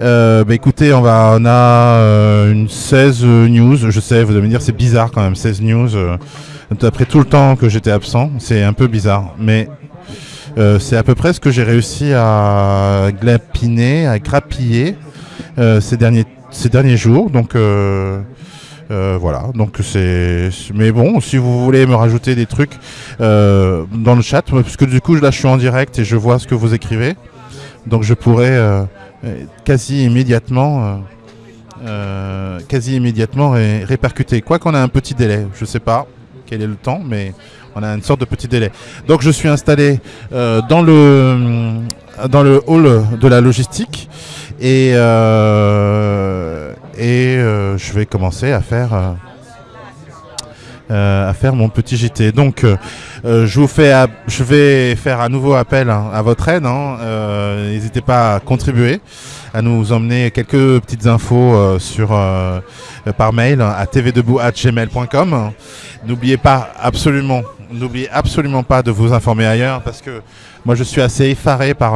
Euh, bah écoutez, on, va, on a euh, une 16 news. Je sais, vous allez me dire, c'est bizarre quand même, 16 news. euh, après tout le temps que j'étais absent, c'est un peu bizarre. Mais euh, c'est à peu près ce que j'ai réussi à glapiner, à grappiller euh, ces, derniers, ces derniers jours. Donc. euh, euh, voilà, donc c'est. Mais bon, si vous voulez me rajouter des trucs euh, dans le chat, puisque du coup là je suis en direct et je vois ce que vous écrivez, donc je pourrais euh, euh, quasi immédiatement, euh, euh, quasi immédiatement ré- répercuter. Quoi qu'on a un petit délai, je sais pas quel est le temps, mais on a une sorte de petit délai. Donc je suis installé euh, dans le hall de la logistique et euh, euh, je vais commencer à faire euh, euh, mon petit JT. Euh, je vous fais je vais faire à nouveau appel hein, à votre aide. hein. Euh, N'hésitez pas à contribuer, à nous emmener quelques petites infos euh, sur par mail à tvdebout@gmail.com. N'oubliez pas absolument, n'oubliez absolument pas de vous informer ailleurs parce que moi je suis assez effaré par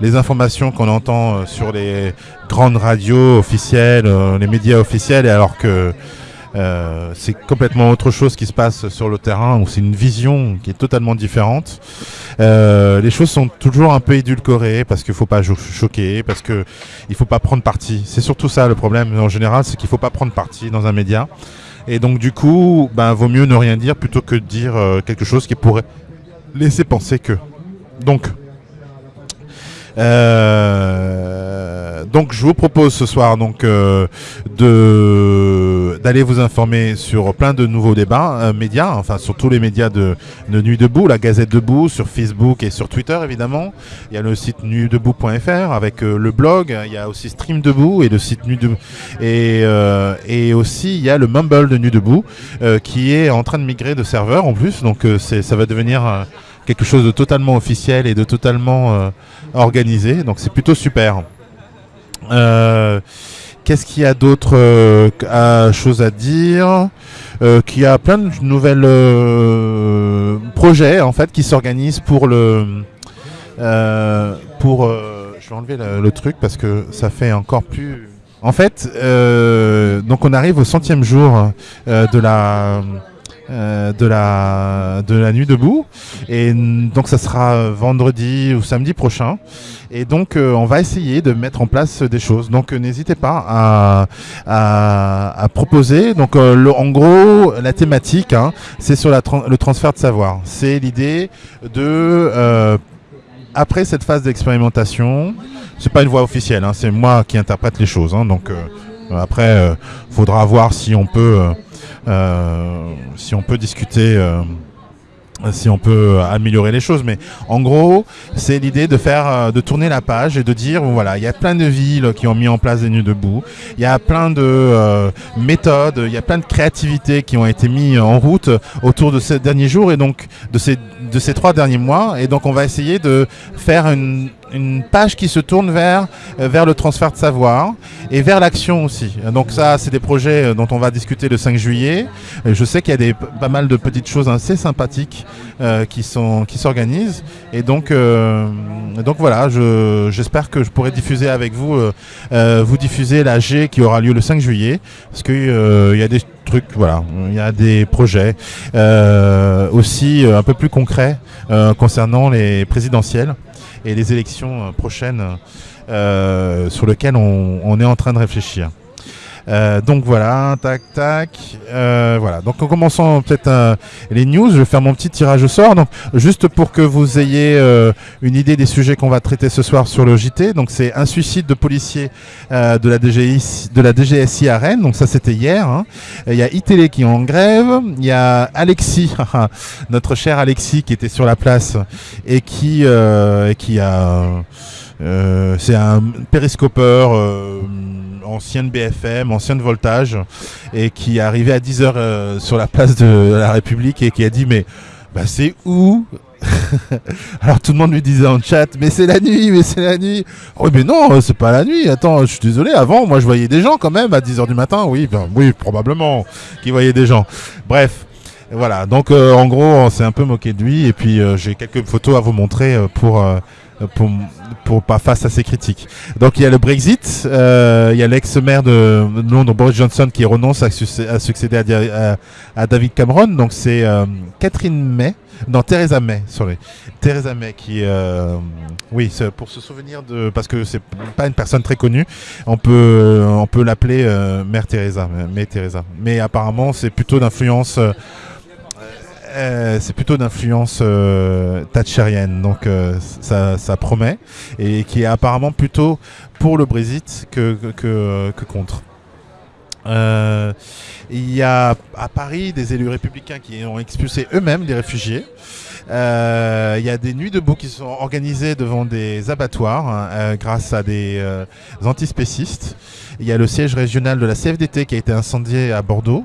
les informations qu'on entend sur les grandes radios officielles, les médias officiels, alors que euh, c'est complètement autre chose qui se passe sur le terrain, où c'est une vision qui est totalement différente. Euh, les choses sont toujours un peu édulcorées parce qu'il faut pas cho- choquer, parce que il faut pas prendre parti. C'est surtout ça le problème en général, c'est qu'il faut pas prendre parti dans un média. Et donc du coup, ben vaut mieux ne rien dire plutôt que de dire euh, quelque chose qui pourrait laisser penser que. Donc, euh, donc je vous propose ce soir donc euh, de d'aller vous informer sur plein de nouveaux débats euh, médias, enfin sur tous les médias de, de Nuit Debout, la Gazette Debout, sur Facebook et sur Twitter évidemment. Il y a le site nuitdebout.fr avec euh, le blog, il y a aussi Stream Debout et le site Nuit Debout. Et euh, et aussi il y a le Mumble de Nuit Debout qui est en train de migrer de serveur en plus, donc ça va devenir quelque chose de totalement officiel et de totalement euh, organisé. Donc c'est plutôt super. Euh, Qu'est-ce qu'il y a d'autre euh, choses à dire? Euh, Qu'il y a plein de nouvelles projets en fait qui s'organisent pour le pour je vais enlever le, le truc parce que ça fait encore plus en fait donc on arrive au centième jour de la euh, de la de la nuit debout. Et donc ça sera vendredi ou samedi prochain. Et donc euh, on va essayer de mettre en place des choses. Donc euh, n'hésitez pas à, à, proposer. Donc euh, le- en gros la thématique hein, c'est sur la le transfert de savoir. C'est l'idée de euh, après cette phase d'expérimentation c'est pas une voix officielle hein, c'est moi qui interprète les choses hein, donc euh, après euh, faudra voir si on peut euh, euh, si on peut discuter, euh, si on peut améliorer les choses. Mais en gros, c'est l'idée de faire, euh, de tourner la page et de dire, voilà, il y a plein de villes qui ont mis en place des nuits debout. Il y a plein de euh, méthodes, il y a plein de créativités qui ont été mises en route autour de ces derniers jours et donc de ces de ces trois derniers mois. Et donc, on va essayer de faire une une page qui se tourne vers, euh, vers le transfert de savoir et vers l'action aussi. Donc ça, c'est des projets euh, dont on va discuter le 5 juillet. Euh, Je sais qu'il y a des, pas mal de petites choses assez sympathiques euh, qui sont qui s'organisent. Et donc, euh, donc voilà, je- j'espère que je pourrai diffuser avec vous, euh, vous diffuser la G qui aura lieu le 5 juillet, parce qu'il il y a des trucs, voilà, il y a des projets aussi un peu plus concrets concernant les présidentielles et les élections euh, prochaines euh, sur lesquelles on, on est en train de réfléchir. Euh, donc voilà, tac, tac. Euh, voilà. Donc en commençant peut-être euh, les news, je vais faire mon petit tirage au sort. Donc juste pour que vous ayez euh, une idée des sujets qu'on va traiter ce soir sur le JT. Donc c'est un suicide de policier de la de la DGSI à Rennes. Donc ça c'était hier. hein. Il y a iTélé qui est en grève. Il y a Alexis, notre cher Alexis qui était sur la place et qui qui a euh, c'est un périscopeur euh, ancien de BFM, ancien de Voltage, et qui est à 10h euh, sur la place de la République et qui a dit mais bah, c'est où? Alors tout le monde lui disait en chat mais c'est la nuit, mais c'est la nuit. Oui mais non, euh, c'est pas la nuit. Attends, je suis désolé. Avant, moi je voyais des gens quand même à 10h du matin. Oui, ben, oui probablement qui voyaient des gens. Bref. Voilà, donc euh, en gros, on s'est un peu moqué de lui et puis j'ai quelques photos à vous montrer pour, pour, pour pas face à ces critiques. Donc il y a le Brexit, euh, il y a l'ex-maire de Londres, Boris Johnson, qui renonce à, succéder à, David Cameron. Donc c'est euh, Catherine May, non Theresa May, sorry, Theresa May qui, euh, oui, pour se souvenir de, parce que c'est pas une personne très connue, on peut, on peut l'appeler Mère Theresa, May Theresa. Mais apparemment c'est plutôt d'influence euh, c'est plutôt d'influence euh, thatcherienne, donc euh, ça, promet, et qui est apparemment plutôt pour le Brexit que, que, contre. il y a à Paris des élus républicains qui ont expulsé eux-mêmes des réfugiés. Il y a des nuits debout qui sont organisées devant des abattoirs hein, grâce à des antispécistes. Il y a le siège régional de la CFDT qui a été incendié à Bordeaux.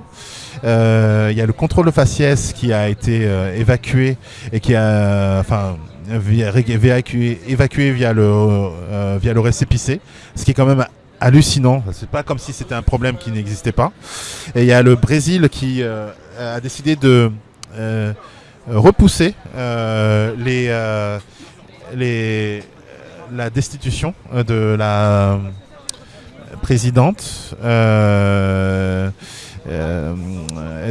Euh, il y a le contrôle de faciès qui a été euh, évacué et qui a, enfin, évacué, évacué via le euh, via le récépissé, ce qui est quand même hallucinant. C'est pas comme si c'était un problème qui n'existait pas. Et il y a le Brésil qui a décidé de repousser les, les, la destitution de la présidente. Euh,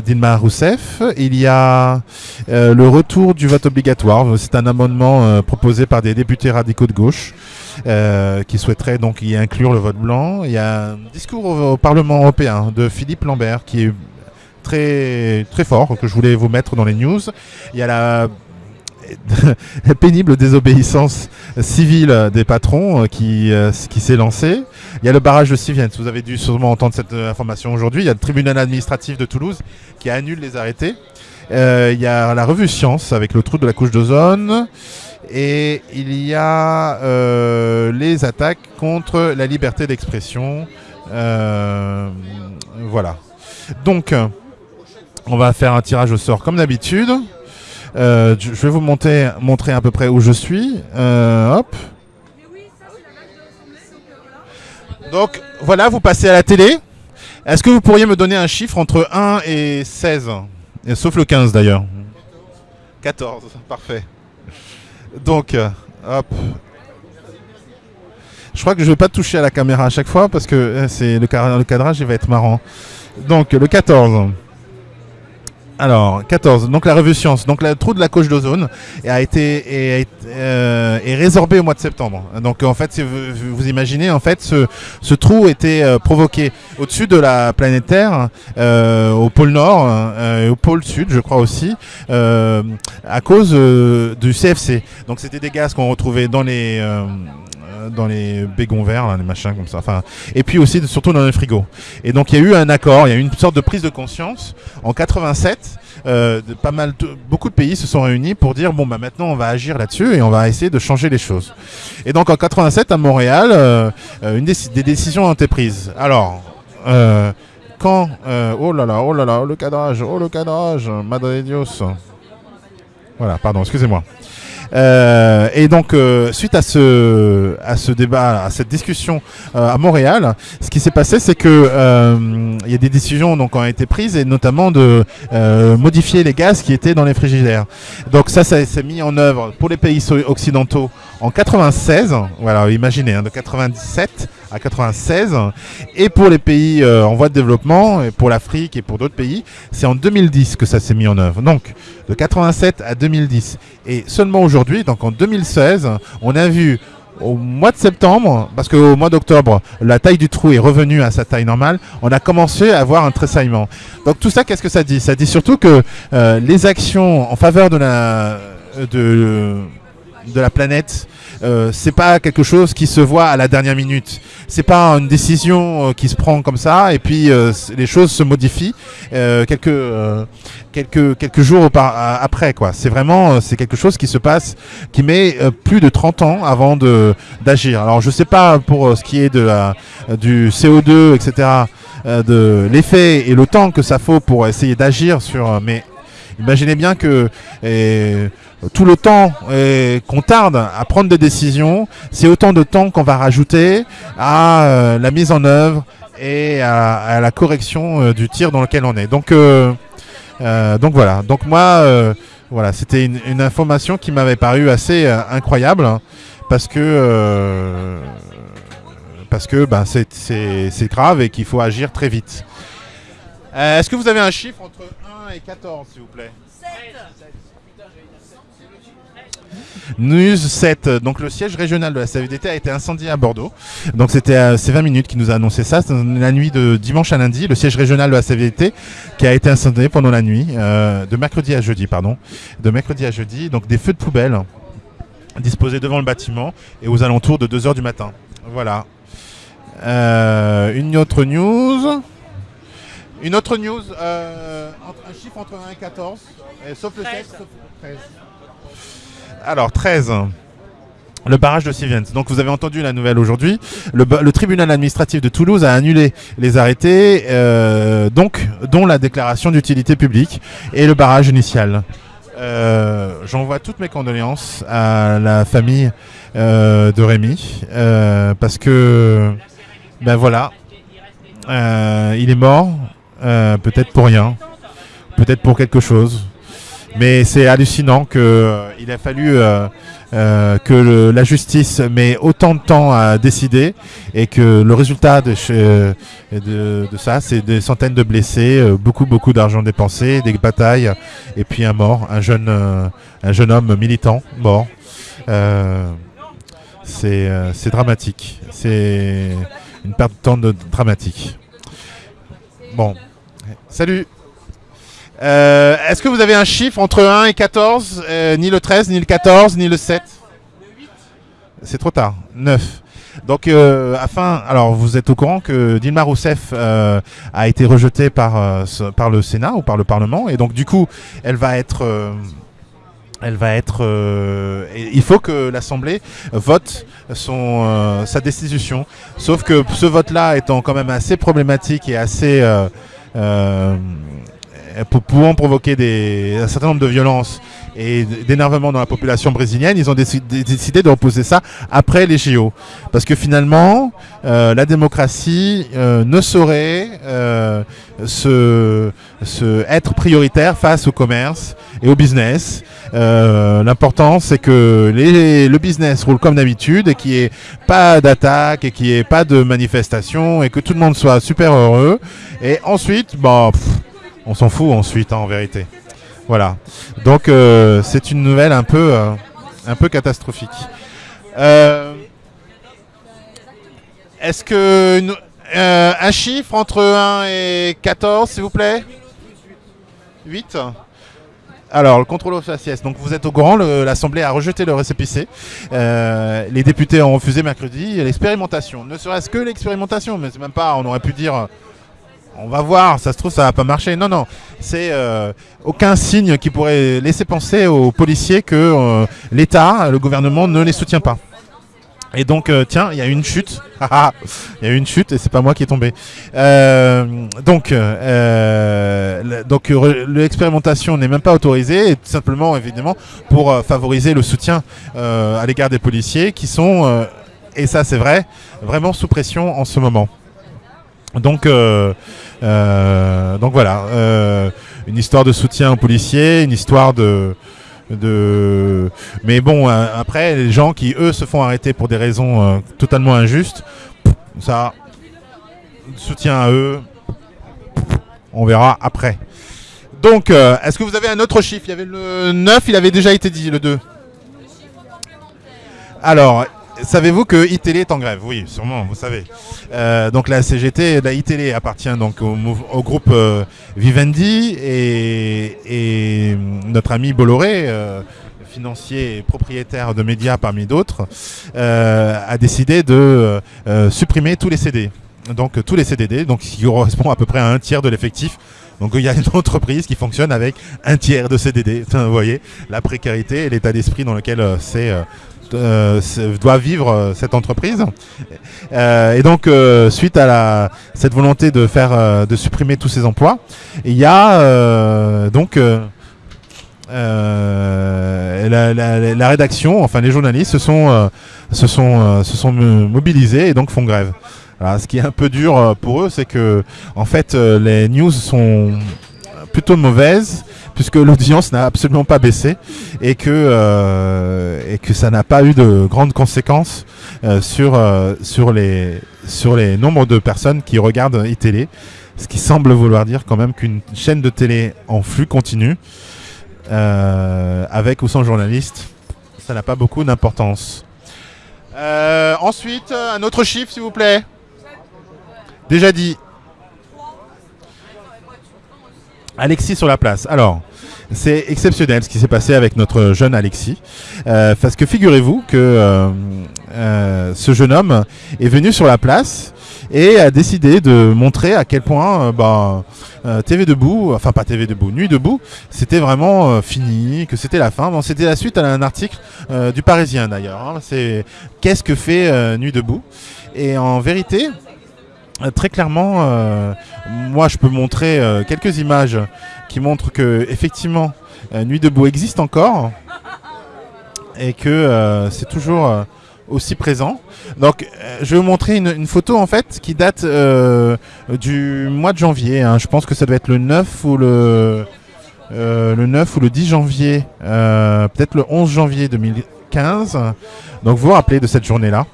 Dilma Rousseff. Il y a euh, le retour du vote obligatoire. C'est un amendement euh, proposé par des députés radicaux de gauche qui souhaiteraient donc y inclure le vote blanc. Il y a un discours au, Parlement européen de Philippe Lambert qui est très, très fort, que je voulais vous mettre dans les news. Il y a la pénible désobéissance civile des patrons qui, qui s'est lancée. Il y a le barrage de Siviens. Vous avez dû sûrement entendre cette euh, information aujourd'hui. Il y a le tribunal administratif de Toulouse qui annule les arrêtés. Euh, il y a la revue Science avec le trou de la couche d'ozone. Et il y a euh, les attaques contre la liberté d'expression. voilà. Donc, on va faire un tirage au sort comme d'habitude. je vais vous montrer, à peu près où je suis. hop. Donc voilà, vous passez à la télé. Est-ce que vous pourriez me donner un chiffre entre 1 et 16 Sauf le 15 d'ailleurs. 14, parfait. Donc, euh, hop. Je crois que je ne vais pas toucher à la caméra à chaque fois parce que euh, c'est le, le cadrage il va être marrant. Donc le 14. Alors, 14. Donc la revue Science. Donc le trou de la couche d'ozone a été est, euh, résorbé au mois de septembre. Donc en fait, vous, vous, imaginez, en fait, ce, ce trou était euh, provoqué au-dessus de la planète Terre, euh, au pôle Nord et au pôle Sud, je crois aussi, à cause du CFC. Donc c'était des gaz qu'on retrouvait dans les dans les bégons verts, les machins comme ça. Enfin, et puis aussi surtout dans les frigos. Et donc il y a eu un accord, il y a eu une sorte de prise de conscience en 87. Euh, pas mal, beaucoup de pays se sont réunis pour dire bon bah maintenant on va agir là-dessus et on va essayer de changer les choses. Et donc en 87 à Montréal, euh, euh, une des, décisions ont été prises. Alors quand oh là là, oh là là, oh le cadrage, oh le cadrage, Madre Dios. Voilà, pardon, excusez-moi. Euh, et donc, euh, suite à ce, à ce débat, à cette discussion euh, à Montréal, ce qui s'est passé, c'est que il y a des décisions donc ont été prises et notamment de modifier les gaz qui étaient dans les frigidaires. Donc ça, ça s'est mis en œuvre pour les pays occidentaux en 96. Voilà, imaginez, hein, de 97 à 96. Et pour les pays en voie de développement, pour l'Afrique et pour d'autres pays, c'est en 2010 que ça s'est mis en œuvre. Donc, de 87 à 2010. Et seulement aujourd'hui, donc en 2016, on a vu au mois de septembre, parce qu'au mois d'octobre, la taille du trou est revenue à sa taille normale, on a commencé à avoir un tressaillement. Donc tout ça, qu'est-ce que ça dit? Ça dit surtout que euh, les actions en faveur de la, de, de la planète, euh, c'est pas quelque chose qui se voit à la dernière minute. C'est pas une décision euh, qui se prend comme ça et puis euh, les choses se modifient quelques quelques quelques jours après quoi. C'est vraiment c'est quelque chose qui se passe qui met plus de 30 ans avant de d'agir. Alors je sais pas pour ce qui est de la, du CO2 etc. de l'effet et le temps que ça faut pour essayer d'agir sur mais Imaginez bien que tout le temps qu'on tarde à prendre des décisions, c'est autant de temps qu'on va rajouter à euh, la mise en œuvre et à, la correction euh, du tir dans lequel on est. Donc, euh, voilà. Donc moi, c'était une, information qui m'avait paru assez incroyable parce que parce que ben, c'est grave et qu'il faut agir très vite. Est-ce que vous avez un chiffre entre 1 et 14, s'il vous plaît 7 News 7, donc le siège régional de la CVDT a été incendié à Bordeaux. Donc c'était ces 20 minutes qui nous a annoncé ça. La nuit de dimanche à lundi, le siège régional de la CVDT qui a été incendié pendant la nuit, euh, de mercredi à jeudi, pardon. De mercredi à jeudi, donc des feux de poubelle disposés devant le bâtiment et aux alentours de 2h du matin. Voilà. Euh, une autre news. Une autre news, un chiffre entre 1 et 14, sauf le 7, sauf 13. Alors, 13. Le barrage de Siviens. Donc vous avez entendu la nouvelle aujourd'hui. Le, tribunal administratif de Toulouse a annulé les arrêtés, euh, donc dont la déclaration d'utilité publique et le barrage initial. Euh, j'envoie toutes mes condoléances à la famille euh, de Rémi parce que ben voilà, il est mort, peut-être pour rien, peut-être pour quelque chose. Mais c'est hallucinant qu'il euh, a fallu euh, euh, que la justice met autant de temps à décider et que le résultat de, ça, c'est des centaines de blessés, beaucoup beaucoup d'argent dépensé, des batailles et puis un mort, un jeune, un jeune homme militant mort. c'est dramatique. C'est une perte de temps dramatique. Bon, salut euh, est-ce que vous avez un chiffre entre 1 et 14 euh, Ni le 13, ni le 14, ni le 7 C'est trop tard. 9. Donc, euh, afin, alors vous êtes au courant que Dilma Rousseff a été rejetée par, par le Sénat ou par le Parlement, et donc du coup, elle va être, elle va être, il faut que l'Assemblée vote son, sa destitution. Sauf que ce vote-là étant quand même assez problématique et assez euh, pouvant provoquer un certain nombre de violences et d'énervement dans la population brésilienne, ils ont décidé, de reposer ça après les JO. Parce que finalement, euh, la démocratie euh, ne saurait se, être prioritaire face au commerce et au business. L'important, c'est que le business roule comme d'habitude et qu'il n'y ait pas d'attaque et qu'il n'y ait pas de manifestation et que tout le monde soit super heureux. Et ensuite, bon, on s'en fout ensuite, hein, en vérité. Voilà. Donc euh, c'est une nouvelle un peu, euh, catastrophique. Euh, est-ce que un chiffre entre 1 et 14, s'il vous plaît? 8 alors, le contrôle aux faciès. Donc, vous êtes au courant, l'Assemblée a rejeté le récépissé. les députés ont refusé mercredi l'expérimentation. Ne serait-ce que l'expérimentation, mais c'est même pas, on aurait pu dire on va voir, ça se trouve ça va pas marcher. Non, non, c'est euh, aucun signe qui pourrait laisser penser aux policiers que euh, l'État, le gouvernement ne les soutient pas. Et donc, euh, tiens, il y a une chute. Il y a une chute et c'est pas moi qui est tombé. donc, donc l'expérimentation n'est même pas autorisée, tout simplement, évidemment, pour favoriser le soutien à l'égard des policiers qui sont, et ça c'est vrai, vraiment sous pression en ce moment. Donc, euh, euh, donc voilà, euh, une histoire de soutien aux policiers, une histoire de, de... Mais bon, après, les gens qui, eux, se font arrêter pour des raisons totalement injustes, ça, soutien à eux, on verra après. Donc, est-ce que vous avez un autre chiffre? Il y avait le 9, il avait déjà été dit, le 2. Alors, Savez-vous que iTélé est en grève? Oui, sûrement, vous savez. Euh, donc la CGT, la iTélé appartient donc au, groupe euh, Vivendi et, notre ami Bolloré, euh, financier et propriétaire de médias parmi d'autres, a décidé de supprimer tous les CD. Donc tous les CDD, donc qui correspond à peu près à un tiers de l'effectif donc il y a une entreprise qui fonctionne avec un tiers de CDD. Vous voyez, la précarité et l'état d'esprit dans lequel c'est euh, doit vivre euh, cette entreprise. Euh, et donc, suite à cette volonté de faire, de supprimer tous ces emplois, il y a donc la, rédaction, enfin les journalistes se sont, se sont, se sont mobilisés et donc font grève. ce qui est un peu dur pour eux, c'est que en fait les news sont plutôt mauvaise puisque l'audience n'a absolument pas baissé et que, euh, et que ça n'a pas eu de grandes conséquences euh, sur, euh, sur, les, sur les nombres de personnes qui regardent iTélé. Ce qui semble vouloir dire quand même qu'une chaîne de télé en flux continu, avec ou sans journaliste, ça n'a pas beaucoup d'importance. ensuite, un autre chiffre s'il vous plaît. Déjà dit. Alexis sur la place. Alors, c'est exceptionnel ce qui s'est passé avec notre jeune Alexis. Euh, parce que figurez-vous que euh, euh, ce jeune homme est venu sur la place et a décidé de montrer à quel point bah, TV Debout, enfin pas TV Debout, Nuit Debout, c'était vraiment fini, que c'était la fin. Bon, c'était la suite à un article du Parisien d'ailleurs. Hein. C'est qu'est-ce que fait Nuit Debout? Et en vérité, très clairement, moi je peux montrer quelques images qui montre que effectivement euh, Nuit debout existe encore et que euh, c'est toujours euh, aussi présent. Donc je vais vous montrer une, photo en fait qui date du mois de janvier. Hein. Je pense que ça doit être le 9 ou le, le 9 ou le 10 janvier, peut-être le 11 janvier 2015. Donc vous vous rappelez de cette journée-là?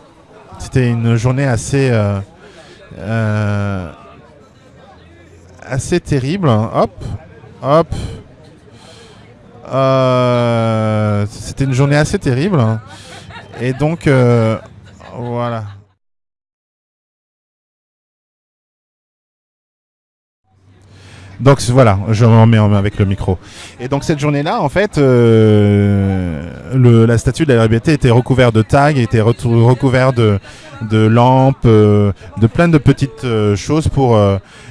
C'était une journée assez assez terrible. Hop, Hop. Euh, c'était une journée assez terrible. Hein. Et donc, euh, voilà. Donc voilà, je m'en mets avec le micro. Et donc cette journée-là, en fait, euh, la statue de la liberté était recouverte de tags, était recouverte de, de lampes, euh, de plein de petites euh, choses pour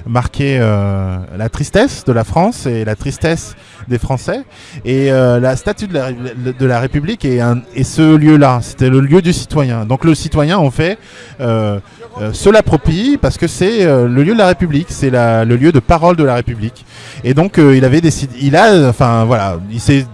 marquer la tristesse de la France et la tristesse des Français. Et la statue de la, de la République est, un, est ce lieu-là, c'était le lieu du citoyen. Donc le citoyen, en fait, se l'approprie parce que c'est le lieu de la République, c'est le lieu de parole de la République. Et donc il avait décidé, il a, enfin voilà, il s'est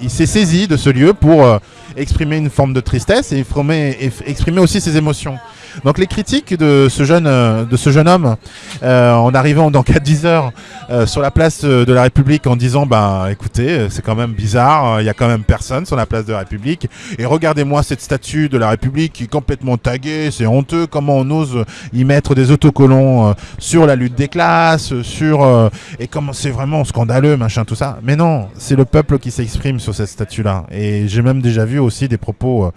il s'est saisi de ce lieu pour euh, exprimer une forme de tristesse et exprimer, aussi ses émotions. Donc les critiques de ce jeune, euh, de ce jeune homme, euh, en arrivant donc à 10 heures euh, sur la place de la République en disant bah écoutez c'est quand même bizarre, il y a quand même personne sur la place de la République et regardez-moi cette statue de la République qui est complètement taguée, c'est honteux comment on ose y mettre des autocollants sur la lutte des classes, sur et comment c'est vraiment scandaleux machin tout ça. Mais non, c'est le peuple qui s'exprime sur cette statue là et j'ai même déjà vu aussi des propos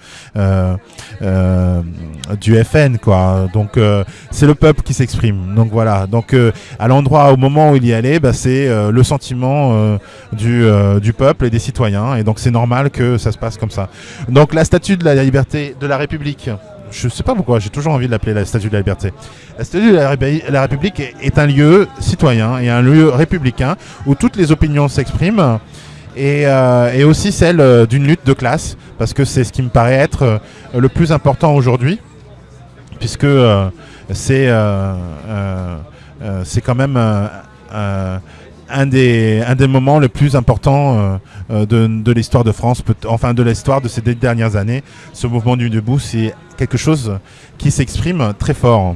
du Donc c'est le peuple qui s'exprime. Donc voilà. Donc à l'endroit au moment où il y a bah, c'est euh, le sentiment euh, du, euh, peuple et des citoyens. Et donc c'est normal que ça se passe comme ça. Donc la statue de la liberté de la République, je sais pas pourquoi, j'ai toujours envie de l'appeler la statue de la liberté. La statue de la, République est, un lieu citoyen et un lieu républicain où toutes les opinions s'expriment et, et, aussi celle d'une lutte de classe, parce que c'est ce qui me paraît être le plus important aujourd'hui, puisque c'est c'est quand même euh, un des, un des moments les plus importants euh, euh, de, de l'histoire de France, enfin de l'histoire de ces dernières années. Ce mouvement du debout, c'est quelque chose qui s'exprime très fort.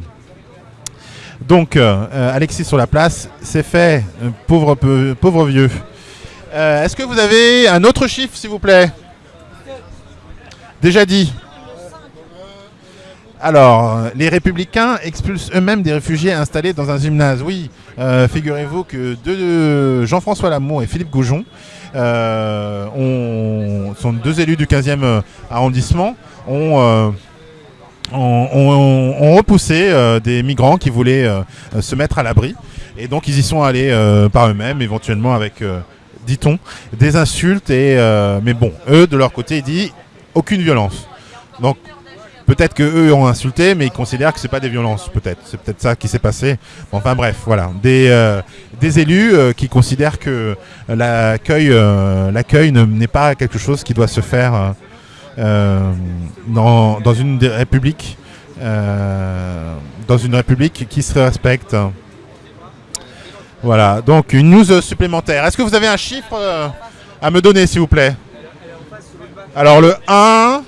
Donc, Alexis sur la place, c'est fait, pauvre, pauvre vieux. Est-ce que vous avez un autre chiffre, s'il vous plaît? Déjà dit. Alors, les républicains expulsent eux-mêmes des réfugiés installés dans un gymnase. Oui, euh, figurez-vous que deux, Jean-François Lamour et Philippe Goujon euh, sont deux élus du 15e euh, arrondissement, ont, repoussé des migrants qui voulaient se mettre à l'abri. Et donc, ils y sont allés par eux-mêmes, éventuellement avec, dit-on, des insultes. Et, mais bon, eux, de leur côté, ils disent aucune violence. Donc, Peut-être qu'eux ont insulté, mais ils considèrent que c'est pas des violences, peut-être. C'est peut-être ça qui s'est passé. Enfin bref, voilà. Des, euh, élus euh, qui considèrent que l'accueil euh, l'accueil n'est pas quelque chose qui doit se faire dans, une république dans une république qui se respecte. Voilà, donc une news supplémentaire. Est-ce que vous avez un chiffre à me donner, s'il vous plaît? Alors le 1...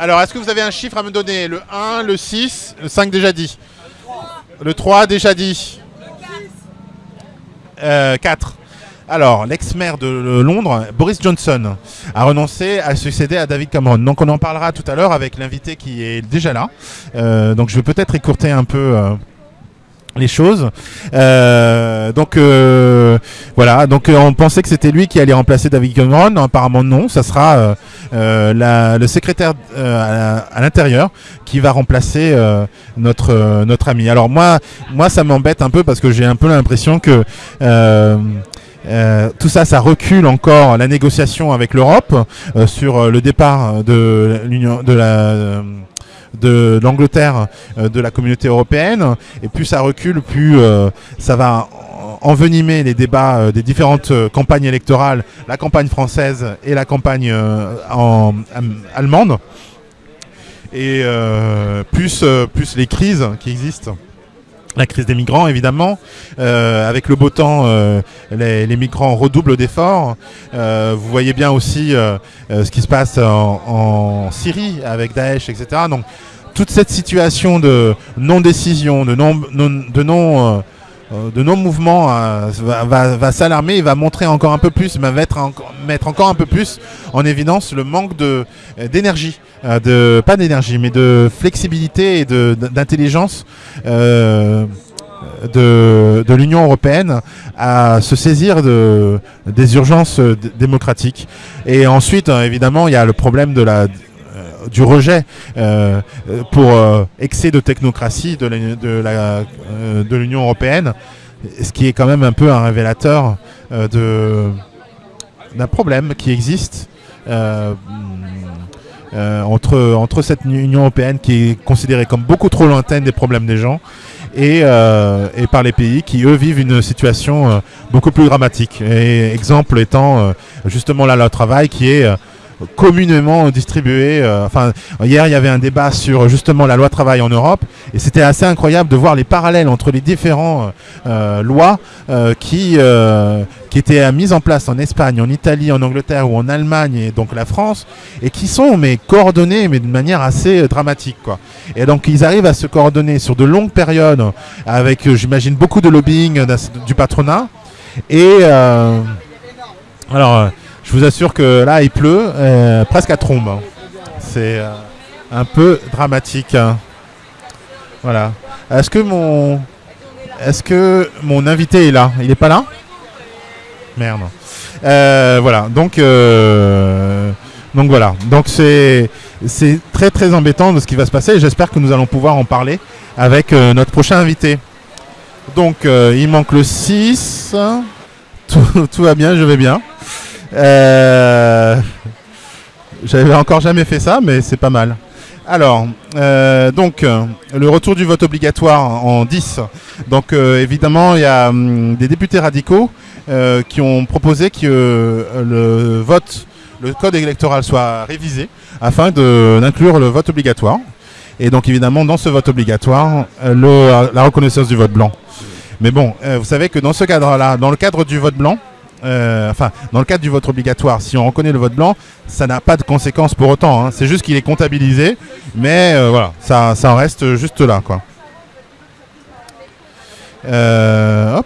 Alors, est-ce que vous avez un chiffre à me donner? Le 1, le 6, le 5 déjà dit. Le 3 déjà dit. 4. Alors, l'ex-maire de Londres, Boris Johnson, a renoncé à succéder à David Cameron. Donc, on en parlera tout à l'heure avec l'invité qui est déjà là. Euh, donc, je vais peut-être écourter un peu euh, les choses. Euh, donc voilà, donc on pensait que c'était lui qui allait remplacer David Cameron. Apparemment non, ça sera le secrétaire à, l'intérieur qui va remplacer notre notre ami. Alors moi, moi ça m'embête un peu parce que j'ai un peu l'impression que euh, tout ça, ça recule encore la négociation avec l'Europe euh, sur euh, le départ de l'Union, de la de l'Angleterre de la communauté européenne. Et plus ça recule, plus ça va envenimer les débats des différentes campagnes électorales, la campagne française et la campagne en, allemande. Et plus, plus les crises qui existent la crise des migrants, évidemment. Euh, avec le beau temps, euh, les, migrants redoublent d'efforts. Euh, vous voyez bien aussi ce qui se passe en, Syrie avec Daesh, etc. Donc, toute cette situation de non-décision, de non, de non de nos mouvements euh, va, s'alarmer et va montrer encore un peu plus, va mettre, encore un peu plus en évidence le manque euh, d'énergie, de pas d'énergie, mais de flexibilité et d'intelligence. De, de, l'Union européenne à se saisir de, des urgences démocratiques. Et ensuite, évidemment, il y a le problème de la du rejet euh, pour euh, excès de technocratie de l'Union européenne, ce qui est quand même un peu un révélateur euh, d'un problème qui existe entre, entre cette Union européenne qui est considérée comme beaucoup trop lointaine des problèmes des gens et, et par les pays qui, eux, vivent une situation beaucoup plus dramatique. Exemple étant justement là le travail qui est communément distribué. Euh, enfin, hier, il y avait un débat sur justement la loi travail en Europe, et c'était assez incroyable de voir les parallèles entre les différentes euh, lois euh, qui qui étaient mises en place en Espagne, en Italie, en Angleterre ou en Allemagne, et donc la France, et qui sont mais coordonnées, mais de manière assez dramatique, quoi. Et donc ils arrivent à se coordonner sur de longues périodes, avec, j'imagine, beaucoup de lobbying du patronat, et alors je vous assure que là, il pleut euh, presque à trombe. Hein. C'est euh, un peu dramatique. Hein. Voilà. Est-ce que mon est-ce que mon invité est là? Il n'est pas là? Merde. Euh, voilà. Donc donc voilà. Donc c'est c'est très très embêtant de ce qui va se passer. J'espère que nous allons pouvoir en parler avec notre prochain invité. Donc il manque le 6. tout va bien, je vais bien. Euh, j'avais encore jamais fait ça, mais c'est pas mal. Alors, euh, donc, le retour du vote obligatoire en 10. Donc, euh, évidemment, il y a hum, des députés radicaux qui ont proposé que le vote, le code électoral soit révisé afin d'inclure le vote obligatoire. Et donc, évidemment, dans ce vote obligatoire, la reconnaissance du vote blanc. Mais bon, vous savez que dans ce cadre-là, dans le cadre du vote blanc, euh, enfin, dans le cadre du vote obligatoire, si on reconnaît le vote blanc, ça n'a pas de conséquences pour autant. Hein. C'est juste qu'il est comptabilisé, mais euh, voilà, ça, ça en reste juste là. Euh.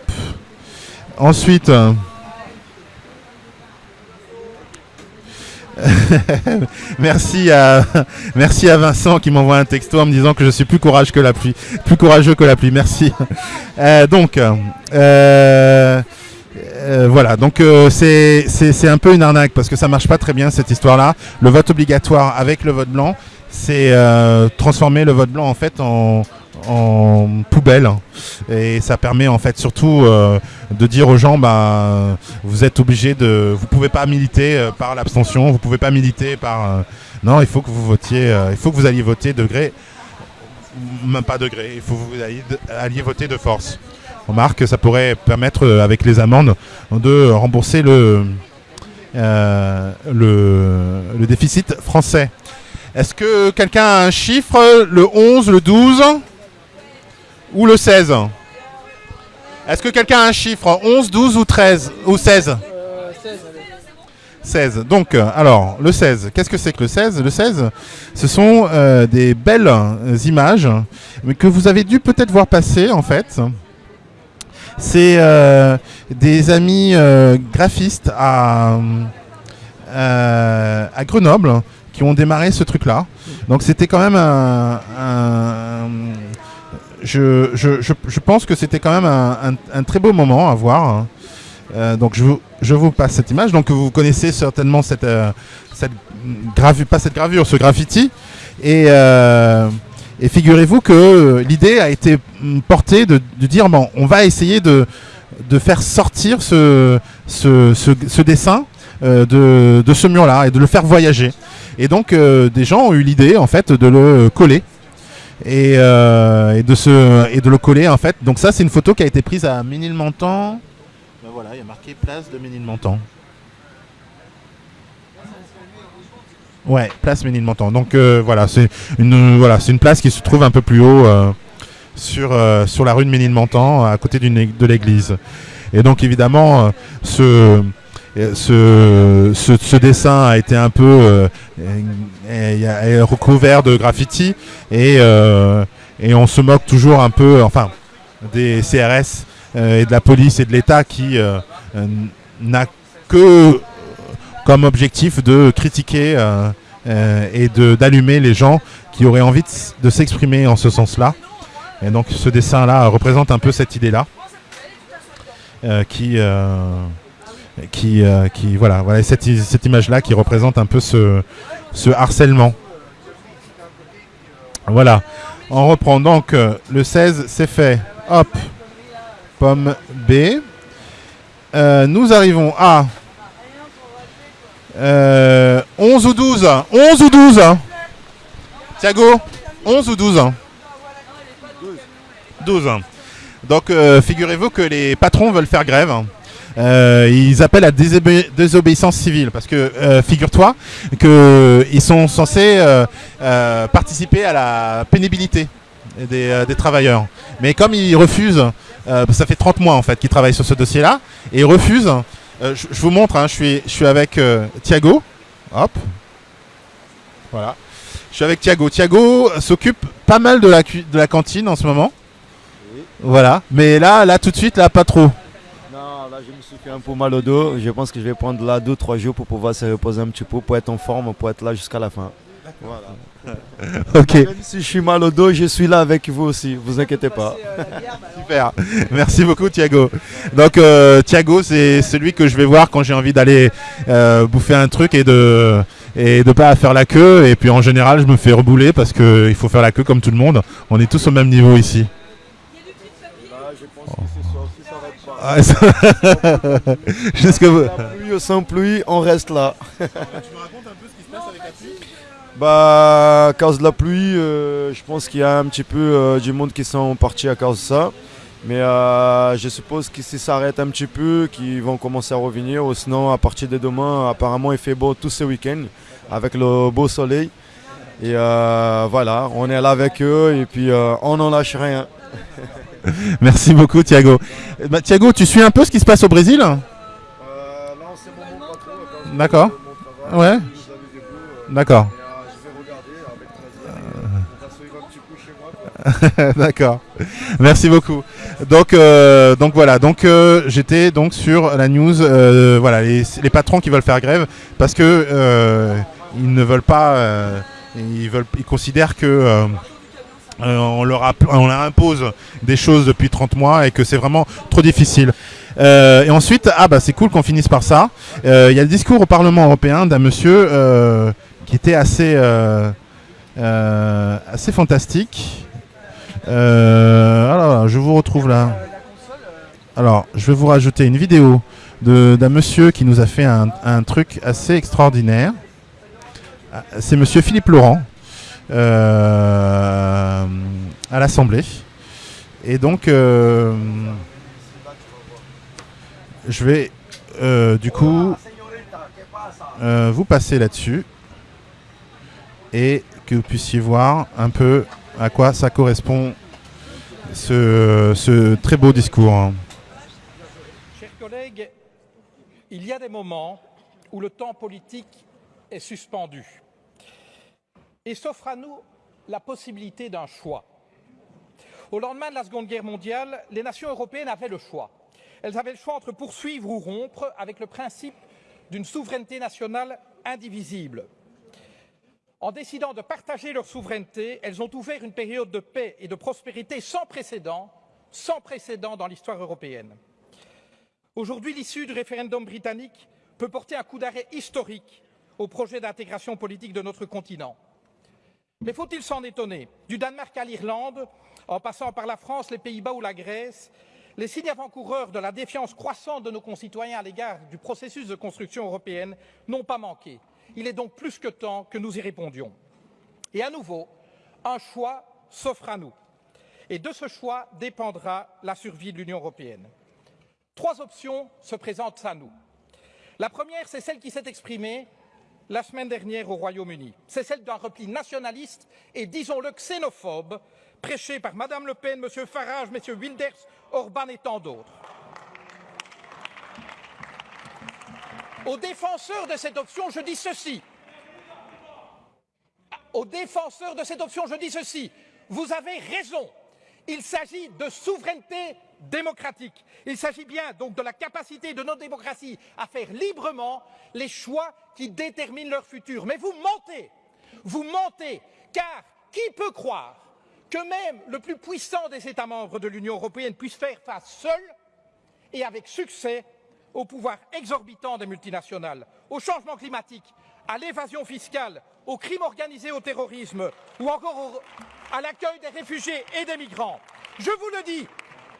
Ensuite. merci à merci à Vincent qui m'envoie un texto en me disant que je suis plus courageux que la pluie, plus courageux que la pluie. Merci. donc. Euh, voilà, donc euh, c'est un peu une arnaque parce que ça marche pas très bien cette histoire-là. Le vote obligatoire avec le vote blanc, c'est euh, transformer le vote blanc en fait en, poubelle et ça permet en fait surtout de dire aux gens bah vous êtes obligés de vous pouvez pas militer par l'abstention vous pouvez pas militer par non il faut que vous votiez il faut que vous alliez voter de gré même pas de gré il faut que vous alliez voter de force remarque que ça pourrait permettre, euh, avec les amendes, de rembourser le, euh, le, déficit français. Est-ce que quelqu'un a un chiffre Le 11, le 12 ou le 16 Est-ce que quelqu'un a un chiffre 11, 12 ou 13 ou 16 16. Donc, euh, alors, le 16, qu'est-ce que c'est que le 16 Le 16, ce sont des belles images que vous avez dû peut-être voir passer, en fait. C'est des amis graphistes à, à Grenoble qui ont démarré ce truc-là. Donc c'était quand même un, je, pense que c'était quand même un, très beau moment à voir. Euh, donc je vous, passe cette image. Donc vous connaissez certainement cette, euh, gravure, pas cette gravure, ce graffiti. Et, euh, et figurez-vous que l'idée a été portée de, dire bon, on va essayer de, de faire sortir ce, ce, ce, dessin de, de, ce mur-là et de le faire voyager. Et donc des gens ont eu l'idée en fait de le coller et, euh, et, de se, et de le coller en fait. Donc ça c'est une photo qui a été prise à Ménilmontant. Ben voilà, il y a marqué place de Ménilmontant. Ouais, place Ménilmontant. Donc euh, voilà, c'est une place qui se trouve un peu plus haut euh, sur euh, sur la rue de Ménilmontant, à côté de l'église. Et donc évidemment, ce dessin a été un peu recouvert de graffiti et, et on se moque toujours un peu, enfin, des CRS et de la police et de l'État qui n'a que comme objectif de critiquer et d'allumer les gens qui auraient envie de, s'exprimer en ce sens-là. Et donc ce dessin-là représente un peu cette idée-là qui qui, euh, qui voilà, voilà cette, cette image-là qui représente un peu ce, ce harcèlement. Voilà. On reprend donc euh, le 16, c'est fait. Hop, pomme B. Euh, nous arrivons à 11 ou 12 11 ou 12 Thiago 11 ou 12 12. Donc figurez-vous que les patrons veulent faire grève. Euh, ils appellent à désobéissance civile parce que euh, figure-toi qu'ils sont censés euh, participer à la pénibilité des, travailleurs. Mais comme ils refusent, ça fait 30 mois en fait qu'ils travaillent sur ce dossier-là, et ils refusent, je, vous montre, hein, je, suis, je suis avec Thiago, hop, voilà, je suis avec Thiago. Thiago s'occupe pas mal de la, de la cantine en ce moment. Voilà, mais là, là tout de suite, là, pas trop je me suis fait un peu mal au dos. Je pense que je vais prendre là 2-3 jours pour pouvoir se reposer un petit peu, pour être en forme, pour être là jusqu'à la fin. Voilà. ok. Même si je suis mal au dos, je suis là avec vous aussi, vous inquiétez pas. Super, merci beaucoup Thiago. Donc euh, Thiago, c'est celui que je vais voir quand j'ai envie d'aller euh, bouffer un truc et de et de pas faire la queue. Et puis en général, je me fais rebouler parce qu'il faut faire la queue comme tout le monde. On est tous au même niveau ici. Ah, Jusque vous. pluie ou sans pluie, on reste là. tu me racontes un peu ce qui se passe avec la pluie Bah, à cause de la pluie, euh, je pense qu'il y a un petit peu euh, du monde qui sont partis à cause de ça. Mais euh, je suppose que si ça arrête un petit peu, qu'ils vont commencer à revenir. Ou sinon, à partir de demain, apparemment, il fait beau tout ce week-end avec le beau soleil. Et voilà, on est là avec eux et puis on n'en lâche rien. Merci beaucoup, Thiago. Bah, Thiago, tu suis un peu ce qui se passe au Brésil? Euh, D'accord. Ouais. D'accord. D'accord. Merci beaucoup. Donc, euh, donc voilà. Donc euh, j'étais donc sur la news. voilà, les, patrons qui veulent faire grève parce que ils ne veulent pas. ils veulent. Ils considèrent que euh, on, leur impose des choses depuis 30 mois et que c'est vraiment trop difficile. Euh, et ensuite, ah bah c'est cool qu'on finisse par ça. Euh, il y a le discours au Parlement européen d'un monsieur qui était assez, assez fantastique. Alors, je vous retrouve là. Alors, je vais vous rajouter une vidéo d'un monsieur qui nous a fait un, truc assez extraordinaire. C'est monsieur Philippe Laurent. Euh, à l'Assemblée. Et donc, euh, je vais euh, du coup vous passer là-dessus et que vous puissiez voir un peu à quoi ça correspond ce, ce très beau discours. Hein. Chers collègues, il y a des moments où le temps politique est suspendu et s'offre à nous la possibilité d'un choix. Au lendemain de la Seconde Guerre mondiale, les nations européennes avaient le choix. Elles avaient le choix entre poursuivre ou rompre avec le principe d'une souveraineté nationale indivisible. En décidant de partager leur souveraineté, elles ont ouvert une période de paix et de prospérité sans précédent, dans l'histoire européenne. Aujourd'hui, l'issue du référendum britannique peut porter un coup d'arrêt historique au projet d'intégration politique de notre continent. Mais faut-il s'en étonner Du Danemark à l'Irlande, en passant par la France, les Pays-Bas ou la Grèce, les signes avant-coureurs de la défiance croissante de nos concitoyens à l'égard du processus de construction européenne n'ont pas manqué. Il est donc plus que temps que nous y répondions. Et à nouveau, un choix s'offre à nous. Et de ce choix dépendra la survie de l'Union européenne. Trois options se présentent à nous. La première, c'est celle qui s'est exprimée la semaine dernière au Royaume-Uni. C'est celle d'un repli nationaliste et, disons-le, xénophobe, prêché par Mme Le Pen, M. Farage, M. Wilders, Orban et tant d'autres. Aux défenseurs de cette option, je dis ceci. Aux défenseurs de cette option, je dis ceci. Vous avez raison. Il s'agit de souveraineté démocratique. Il s'agit bien donc de la capacité de nos démocraties à faire librement les choix qui déterminent leur futur. Mais vous mentez. Vous mentez. Car qui peut croire que même le plus puissant des États membres de l'Union européenne puisse faire face seul et avec succès au pouvoir exorbitant des multinationales, au changement climatique, à l'évasion fiscale, au crime organisé, au terrorisme ou encore à l'accueil des réfugiés et des migrants. Je vous le dis,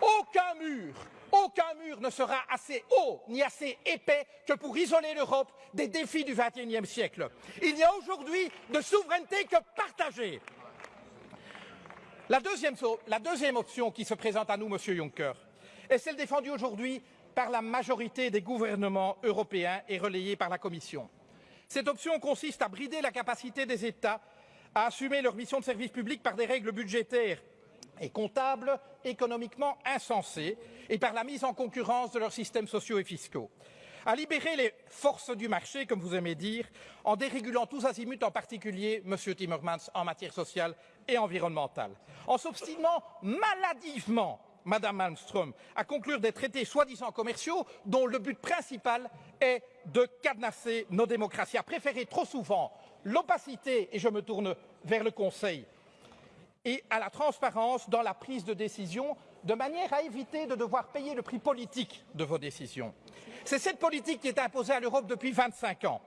aucun mur, aucun mur ne sera assez haut ni assez épais que pour isoler l'Europe des défis du XXIe siècle. Il n'y a aujourd'hui de souveraineté que partagée. La deuxième, la deuxième, option qui se présente à nous, Monsieur Juncker, est celle défendue aujourd'hui par la majorité des gouvernements européens et relayée par la Commission. Cette option consiste à brider la capacité des États à assumer leur mission de service public par des règles budgétaires et comptables économiquement insensées et par la mise en concurrence de leurs systèmes sociaux et fiscaux à libérer les forces du marché, comme vous aimez dire, en dérégulant tous azimuts, en particulier, M. Timmermans, en matière sociale et environnementale, en s'obstinant maladivement Madame Malmström, à conclure des traités soi-disant commerciaux dont le but principal est de cadenasser nos démocraties, à préférer trop souvent l'opacité, et je me tourne vers le Conseil, et à la transparence dans la prise de décision, de manière à éviter de devoir payer le prix politique de vos décisions. C'est cette politique qui est imposée à l'Europe depuis 25 ans.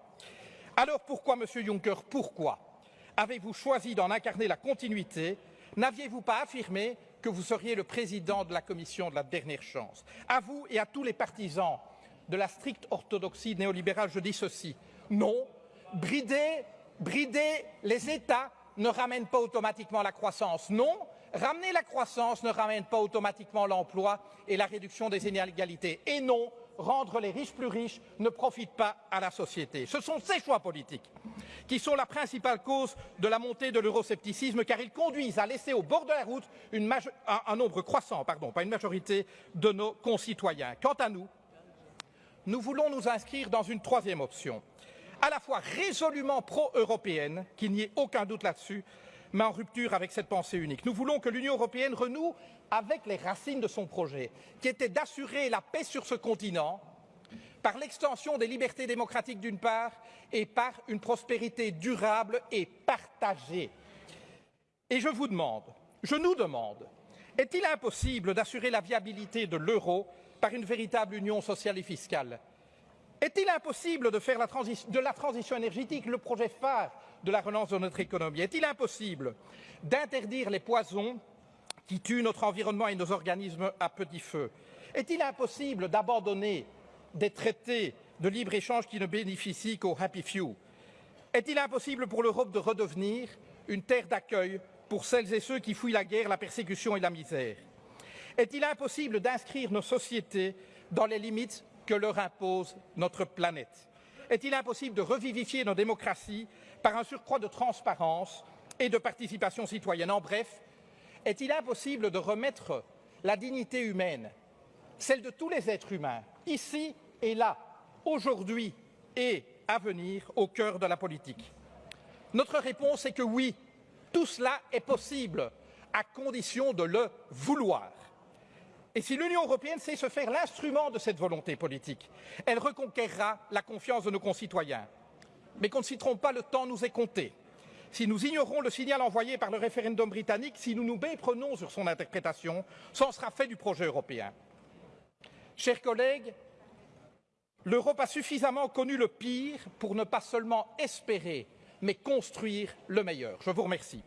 Alors pourquoi, Monsieur Juncker, pourquoi avez-vous choisi d'en incarner la continuité? N'aviez-vous pas affirmé que vous seriez le président de la Commission de la dernière chance À vous et à tous les partisans de la stricte orthodoxie néolibérale, je dis ceci. Non, brider, brider les États ne ramène pas automatiquement la croissance. Non, ramener la croissance ne ramène pas automatiquement l'emploi et la réduction des inégalités. Et non, rendre les riches plus riches ne profite pas à la société. Ce sont ces choix politiques qui sont la principale cause de la montée de l'euroscepticisme, car ils conduisent à laisser au bord de la route un, nombre croissant, pardon, pas une majorité, de nos concitoyens. Quant à nous, nous voulons nous inscrire dans une troisième option, à la fois résolument pro-européenne, qu'il n'y ait aucun doute là-dessus, mais en rupture avec cette pensée unique. Nous voulons que l'Union européenne renoue avec les racines de son projet, qui était d'assurer la paix sur ce continent par l'extension des libertés démocratiques d'une part et par une prospérité durable et partagée. Et je vous demande, je nous demande, est-il impossible d'assurer la viabilité de l'euro par une véritable union sociale et fiscale? Est-il impossible de faire de la transition énergétique le projet phare de la relance de notre économie. Est-il impossible d'interdire les poisons qui tuent notre environnement et nos organismes à petit feu? Est-il impossible d'abandonner des traités de libre-échange qui ne bénéficient qu'aux happy few? Est-il impossible pour l'Europe de redevenir une terre d'accueil pour celles et ceux qui fouillent la guerre, la persécution et la misère? Est-il impossible d'inscrire nos sociétés dans les limites que leur impose notre planète? Est-il impossible de revivifier nos démocraties par un surcroît de transparence et de participation citoyenne? En bref, est-il impossible de remettre la dignité humaine, celle de tous les êtres humains, ici et là, aujourd'hui et à venir, au cœur de la politique? Notre réponse est que oui, tout cela est possible, à condition de le vouloir. Et si l'Union européenne sait se faire l'instrument de cette volonté politique, elle reconquérera la confiance de nos concitoyens. Mais qu'on ne s'y trompe pas, le temps nous est compté. Si nous ignorons le signal envoyé par le référendum britannique, si nous nous méprenons sur son interprétation, c'en sera fait du projet européen. Chers collègues, l'Europe a suffisamment connu le pire pour ne pas seulement espérer, mais construire le meilleur. Je vous remercie.